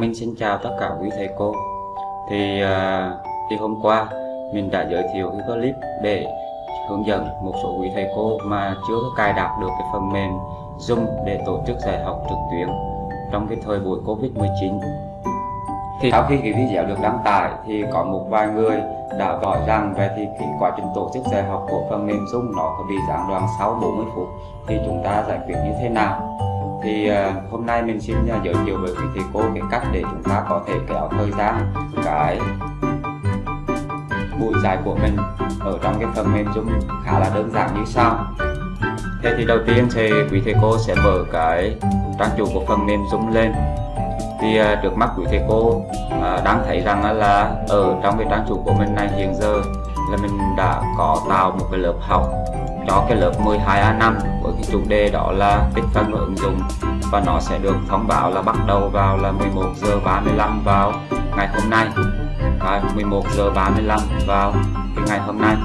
Mình xin chào tất cả quý thầy cô. Thì à, thì hôm qua mình đã giới thiệu cái clip để hướng dẫn một số quý thầy cô mà chưa có cài đặt được cái phần mềm Zoom để tổ chức dạy học trực tuyến trong cái thời buổi Covid-19 thì sau khi cái video được đăng tải thì có một vài người đã gọi rằng về thì cái quá trình tổ chức dạy học của phần mềm Zoom nó có bị gián đoạn sau 40 phút. Thì chúng ta giải quyết như thế nào? Thì uh, hôm nay mình xin uh, giới thiệu với quý thầy cô cái cách để chúng ta có thể kéo thời gian cái buổi dài của mình ở trong cái phần mềm Zoom khá là đơn giản như sau. Thế thì đầu tiên thì quý thầy cô sẽ mở cái trang chủ của phần mềm Zoom lên. Thì uh, trước mắt quý thầy cô uh, đang thấy rằng là ở trong cái trang chủ của mình này hiện giờ là mình đã có tạo một cái lớp học cho cái lớp 12A5 với cái chủ đề đó là tích phân và ứng dụng. Và nó sẽ được thông báo là bắt đầu vào là 11 giờ 35 vào ngày hôm nay. Và 11 giờ 35 vào cái ngày hôm nay.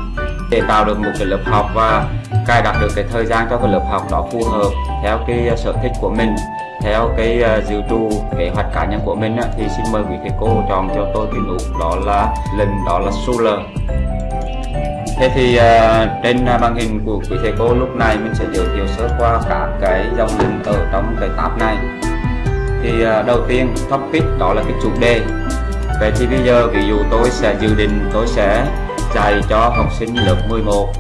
Để tạo được một cái lớp học và cài đặt được cái thời gian cho cái lớp học đó phù hợp theo cái à, sở thích của mình, theo cái à, dự trù, kế hoạch cá nhân của mình thì xin mời quý thầy cô chọn cho tôi cái nút đó là lần đó là Solar. Thế thì uh, trên uh, màn hình của quý thầy cô lúc này mình sẽ giới thiệu sơ qua các cái dòng link ở trong cái tab này. Thì uh, đầu tiên topic đó là cái chủ đề. Vậy thì bây giờ ví dụ tôi sẽ dự định tôi sẽ dạy cho học sinh lớp 11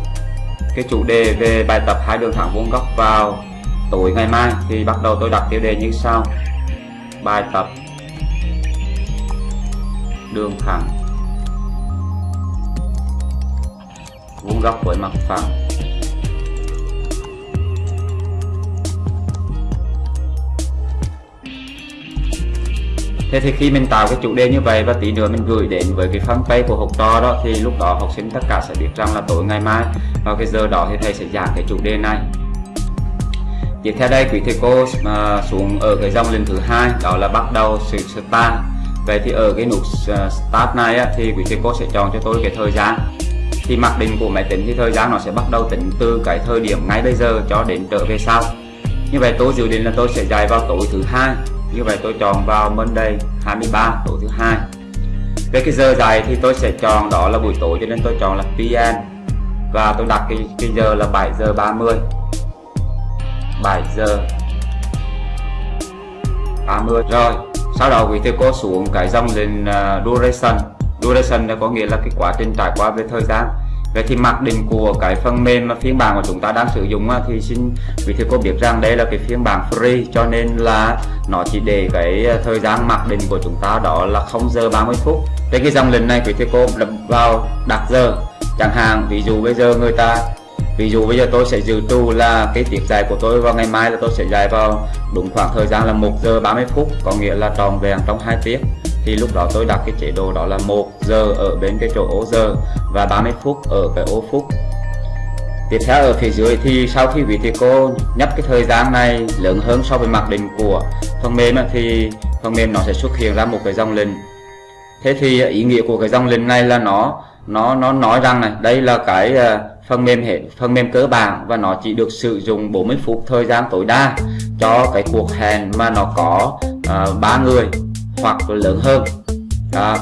cái chủ đề về bài tập hai đường thẳng vuông góc vào tối ngày mai. Thì bắt đầu tôi đặt tiêu đề như sau. Bài tập đường thẳng vuông góc với mặt phẳng. Thế thì khi mình tạo cái chủ đề như vậy và tí nữa mình gửi đến với cái fanpage của học trò đó thì lúc đó học sinh tất cả sẽ biết rằng là tối ngày mai vào cái giờ đó thì thầy sẽ giảng cái chủ đề này. Tiếp theo đây quý thầy cô uh, xuống ở cái dòng lần thứ hai đó là bắt đầu sự start. Vậy thì ở cái nút à, start này á, thì quý thầy cô sẽ chọn cho tôi cái thời gian thì mặc định của máy tính thì thời gian nó sẽ bắt đầu tính từ cái thời điểm ngay bây giờ cho đến trở về sau. Như vậy tôi dự định là tôi sẽ dạy vào tối thứ hai. Như vậy tôi chọn vào Monday 23 tối thứ hai. Về cái giờ dạy thì tôi sẽ chọn đó là buổi tối cho nên tôi chọn là PM và tôi đặt cái, cái giờ là 7 giờ 30 7 giờ 30 rồi sau đó quý thầy cô xuống cái dòng lên uh, à, duration duration là có nghĩa là cái quá trình trải qua về thời gian Vậy thì mặc định của cái phần mềm mà phiên bản của chúng ta đang sử dụng thì xin quý thầy cô biết rằng đây là cái phiên bản free, cho nên là nó chỉ để cái ờ, thời gian mặc định của chúng ta đó là 0 giờ 30 phút. Trên cái dòng lệnh này quý thầy cô đập vào đặt giờ chẳng hạn, ví dụ bây giờ người ta, ví dụ bây giờ tôi sẽ dự trù là cái tiết dạy của tôi vào ngày mai là tôi sẽ dạy vào đúng khoảng thời gian là 1 giờ 30 phút, có nghĩa là tròn vẹn trong hai tiếng thì lúc đó tôi đặt cái chế độ đó là một giờ ở bên cái chỗ ô giờ và 30 phút ở cái ô phút tiếp theo ở phía dưới thì sau khi vị thầy cô nhấp cái thời gian này lớn hơn so với mặc định của phần mềm thì phần mềm nó sẽ xuất hiện ra một cái dòng lệnh. Thế thì ý nghĩa của cái dòng lệnh này là nó nó nó nói rằng này đây là cái ờ, phần mềm hệ phần mềm cơ bản và nó chỉ được sử dụng 40 phút thời gian tối đa cho cái cuộc hẹn mà nó có uh, người hoặc lớn hơn. Đó.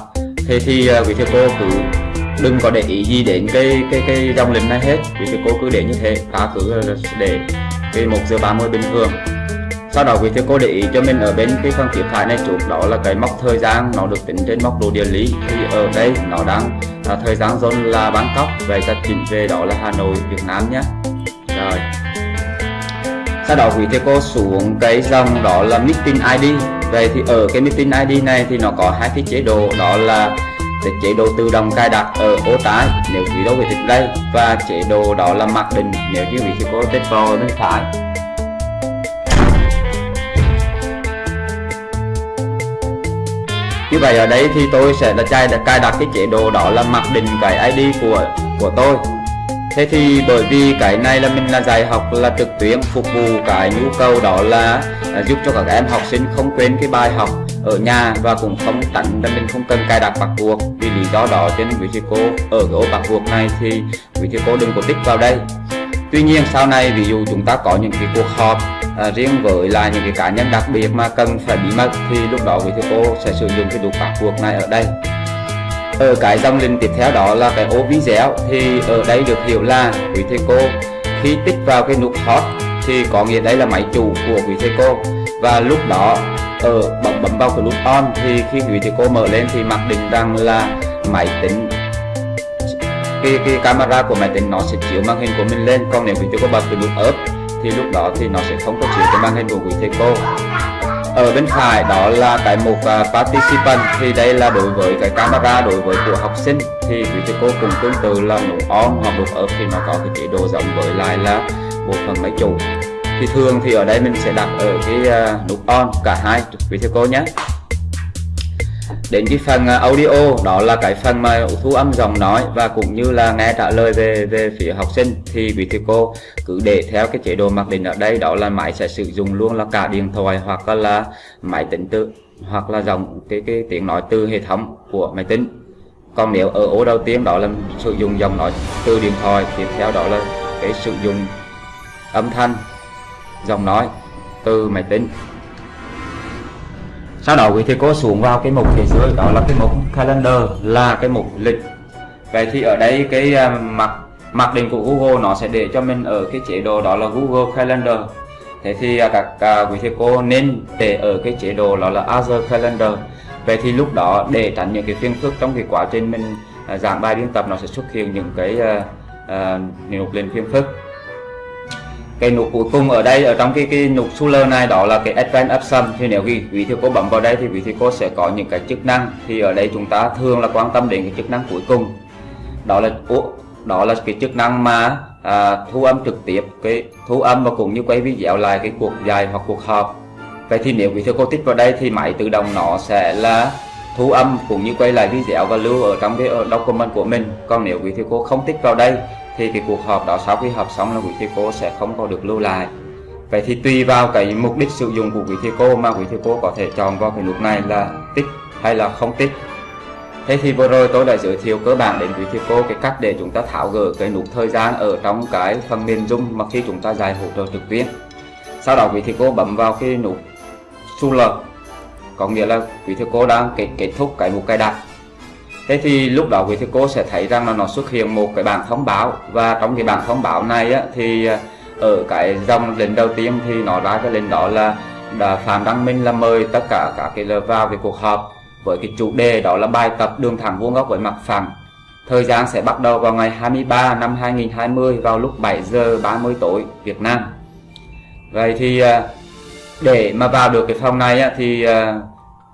thế thì uh, quý thầy cô cứ đừng có để ý gì đến cái cái cái dòng lệnh này hết. Quý thầy cô cứ để như thế ta cứ ờ, để cái một giờ 30 bình thường. Sau đó quý thầy cô để ý cho mình ở bên cái phần phía phải này chút đó là cái mốc thời gian nó được tính trên mốc đồ địa lý. Thì ở đây nó đang à, thời gian zone là Bangkok vậy ta chỉnh về đó là Hà Nội Việt Nam nhé. Rồi. Sau đó quý thầy cô xuống cái dòng đó là meeting ID vậy thì ở cái meeting ID này thì nó có hai cái chế độ, đó là cái chế độ tự động cài đặt ở ô trái nếu quý đâu về thích đây, và chế độ đó là mặc định nếu như quý thầy có tết vào bên phải. Như vậy ở đây thì tôi sẽ là cài đặt cài đặt cái chế độ đó là mặc định cái ID của của tôi thế thì bởi vì cái này là mình là dạy học là trực tuyến phục vụ cái nhu cầu đó là, à, giúp cho các em học sinh không quên cái bài học ở nhà và cũng không tặng là mình không cần cài đặt bắt buộc. Vì lý do đó trên vị trí cô ở cái ô bắt buộc này thì vị trí cô đừng có tích vào đây. Tuy nhiên sau này ví dụ chúng ta có những cái cuộc họp à, riêng với là những cái cá nhân đặc biệt mà cần phải bí mật thì lúc đó quý thầy cô sẽ sử dụng cái đục bắt buộc này ở đây ở cái dòng link tiếp theo đó là cái ô video thì ở đây được hiểu là quý thầy cô khi tích vào cái nút hot thì có nghĩa đây là máy chủ của quý thầy cô. Và lúc đó ở bấm bấm vào cái nút on thì khi quý thầy cô mở lên thì mặc định rằng là máy tính cái, cái camera của máy tính nó sẽ chiếu màn hình của mình lên. Còn nếu quý thầy cô bật cái nút up thì lúc đó thì nó sẽ không có chiếu cái màn hình của quý thầy cô ở bên phải đó là cái mục uh, participant. Thì đây là đối với cái camera đối với của học sinh. Thì quý thầy cô cùng tương tự là nút on hoặc nút off thì nó có cái chế độ giống với lại là bộ phận máy chủ. Thì thường thì ở đây mình sẽ đặt ở cái uh, nút on cả hai quý thầy cô nhé đến cái phần à, audio, đó là cái phần mà thu âm giọng nói và cũng như là nghe trả lời về về phía học sinh thì quý thầy cô cứ để theo cái chế độ mặc định ở đây, đó là máy sẽ sử dụng luôn là cả điện thoại hoặc là máy tính tự, hoặc là dòng cái cái tiếng nói từ hệ thống của máy tính. Còn nếu ở ô đầu tiên, đó là sử dụng dòng nói từ điện thoại, tiếp theo đó là cái sử dụng âm thanh dòng nói từ máy tính sau đó quý thầy cô xuống vào cái mục phía dưới đó là cái mục calendar là cái mục lịch. Vậy thì ở đây cái uh, mặc mặc định của Google nó sẽ để cho mình ở cái chế độ đó là Google Calendar. Thế thì uh, các uh, quý thầy cô nên để ở cái chế độ đó là Azure Calendar. Vậy thì lúc đó để tránh những cái phiền phức trong cái quá trình mình giảng bài biên tập nó sẽ xuất hiện những cái uh, uh, nút lên phiền phức cái nút cuối cùng ở đây ở trong cái cái nút Suler này đó là cái Advanced Option thì nếu quý vị thầy cô bấm vào đây thì quý thầy cô sẽ có những cái chức năng. Thì ở đây chúng ta thường là quan tâm đến cái chức năng cuối cùng. Đó là đó là cái chức năng mà à, thu âm trực tiếp cái thu âm và cũng như quay video lại cái cuộc dài hoặc cuộc họp. Vậy thì nếu quý thầy cô tích vào đây thì máy tự động nó sẽ là thu âm cũng như quay lại video và lưu ở trong cái ờ, document của mình. Còn nếu quý thầy cô không tích vào đây thì cái cuộc họp đó sau khi họp xong là quý thầy cô sẽ không có được lưu lại. Vậy thì tùy vào cái mục đích sử dụng của quý thầy cô mà quý thầy cô có thể chọn vào cái nút này là tích hay là không tích. Thế thì vừa rồi tôi đã giới thiệu cơ bản đến quý thầy cô cái cách để chúng ta tháo gỡ cái nút thời gian ở trong cái phần mềm Zoom mà khi chúng ta dạy hỗ trợ trực tuyến. Sau đó quý thầy cô bấm vào cái nút Sula có nghĩa là quý thầy cô đang kết, kết thúc cái mục cài đặt thế thì lúc đó quý thầy cô sẽ thấy rằng là nó xuất hiện một cái bảng thông báo. Và trong cái bảng thông báo này á, thì ờ, ở cái dòng lệnh đầu tiên thì nó ra cái lệnh đó là đã Phạm Đăng Minh là mời tất cả các cái vào về cuộc họp với cái chủ đề đó là bài tập đường thẳng vuông góc với mặt phẳng. Thời gian sẽ bắt đầu vào ngày 23 năm 2020 vào lúc 7 giờ 30 tối Việt Nam. Vậy thì à, để mà vào được cái phòng này á, thì à,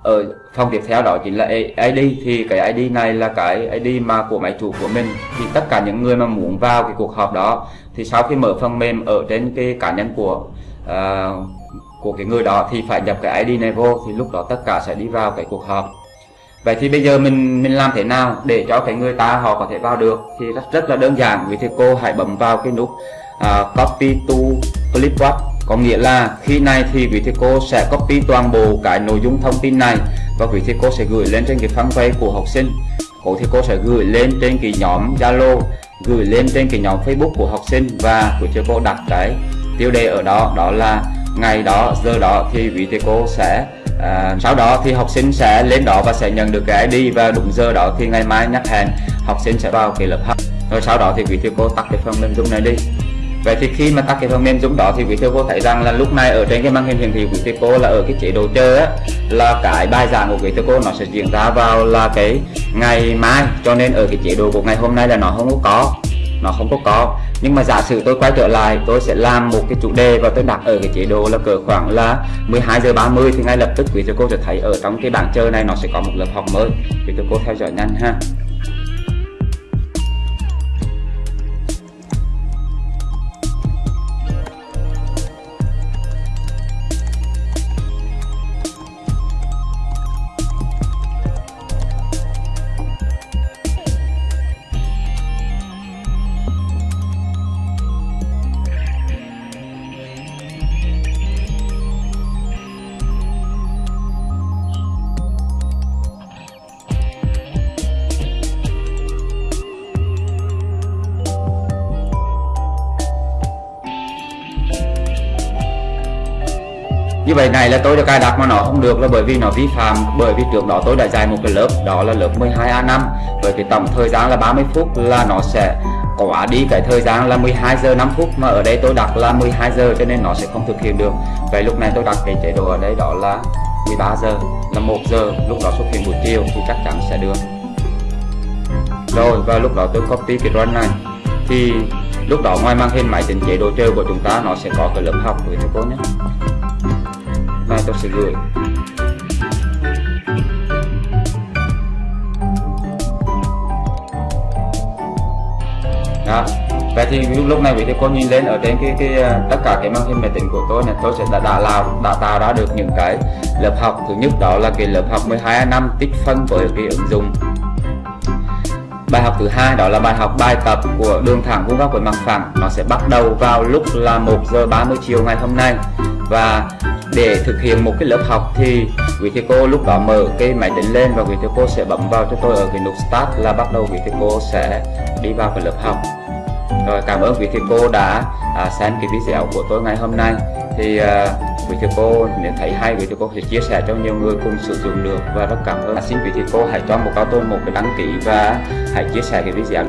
ở phòng tiếp theo đó chính là ID thì cái ID này là cái ID mà của máy chủ của mình. Thì tất cả những người mà muốn vào cái cuộc họp đó thì sau khi mở phần mềm ở trên cái cá nhân của uh, của cái người đó thì phải nhập cái ID này vô thì lúc đó tất cả sẽ đi vào cái cuộc họp. Vậy thì bây giờ mình mình làm thế nào để cho cái người ta họ có thể vào được? Thì rất rất là đơn giản. Vì thế cô hãy bấm vào cái nút uh, copy to clipboard có nghĩa là khi này thì quý thầy cô sẽ copy toàn bộ cái nội dung thông tin này và quý thầy cô sẽ gửi lên trên cái fanpage của học sinh. Cô thầy cô sẽ gửi lên trên cái nhóm Zalo gửi lên trên cái nhóm Facebook của học sinh và quý thầy cô đặt cái tiêu đề ở đó đó là ngày đó giờ đó thì quý thầy cô sẽ à, sau đó thì học sinh sẽ lên đó và sẽ nhận được cái ID và đúng giờ đó thì ngày mai nhắc hẹn học sinh sẽ vào cái lớp học. Rồi sau đó thì quý thầy cô tắt cái phần mềm zoom này đi. Vậy thì khi mà tắt cái phần mềm Zoom đó thì quý thầy cô thấy rằng là lúc này ở trên cái màn hình hiển thị của quý thầy cô là ở cái chế độ chơi á, là cái bài giảng của quý thầy cô nó sẽ diễn ra vào là cái ngày mai. Cho nên ở cái chế độ của ngày hôm nay là nó không có có, nó không có có. Nhưng mà giả sử tôi quay trở lại, tôi sẽ làm một cái chủ đề và tôi đặt ở cái chế độ là cỡ khoảng là 12 giờ 30 thì ngay lập tức quý thầy cô sẽ thấy ở trong cái bảng chơi này nó sẽ có một lớp học mới. Quý thầy cô theo dõi nhanh ha. Như vậy này là tôi đã cài đặt mà nó không được là bởi vì nó vi phạm, bởi vì trước đó tôi đã dạy một cái lớp, đó là lớp 12A5 với cái tổng thời gian là 30 phút là nó sẽ quá đi cái thời gian là 12 giờ 5 phút mà ở đây tôi đặt là 12 giờ cho nên nó sẽ không thực hiện được. Vậy lúc này tôi đặt cái chế độ ở đây đó là 13 giờ, là 1 giờ, lúc đó xuất hiện buổi chiều thì chắc chắn sẽ được. Rồi, và lúc đó tôi copy cái run này. Thì lúc đó ngoài màn hình máy tính chế độ chơi của chúng ta, nó sẽ có cái lớp học với thầy cô nhé này tôi sẽ gửi. Đó. Vậy thì lúc này quý thầy cô nhìn lên ở trên cái cái à, tất cả cái màn hình máy tính của tôi này tôi sẽ đã đã làm, đã tạo ra được những cái lớp học. Thứ nhất đó là cái lớp học 12 năm tích phân với cái ứng dụng. Bài học thứ hai đó là bài học bài tập của đường thẳng vuông góc với mặt phẳng. Nó sẽ bắt đầu vào lúc là 1 giờ 30 chiều ngày hôm nay. Và để thực hiện một cái lớp học thì quý thầy cô lúc đó mở cái máy tính lên và quý thầy cô sẽ bấm vào cho tôi ở cái nút start là bắt đầu quý thầy cô sẽ đi vào cái lớp học. Rồi cảm ơn quý thầy cô đã à, xem cái video của tôi ngày hôm nay. Thì à, quý thầy cô nếu thấy hay quý thầy cô sẽ chia sẻ cho nhiều người cùng sử dụng được. Và rất cảm ơn. À, xin quý thầy cô hãy cho một cao tôi một cái đăng ký và hãy chia sẻ cái video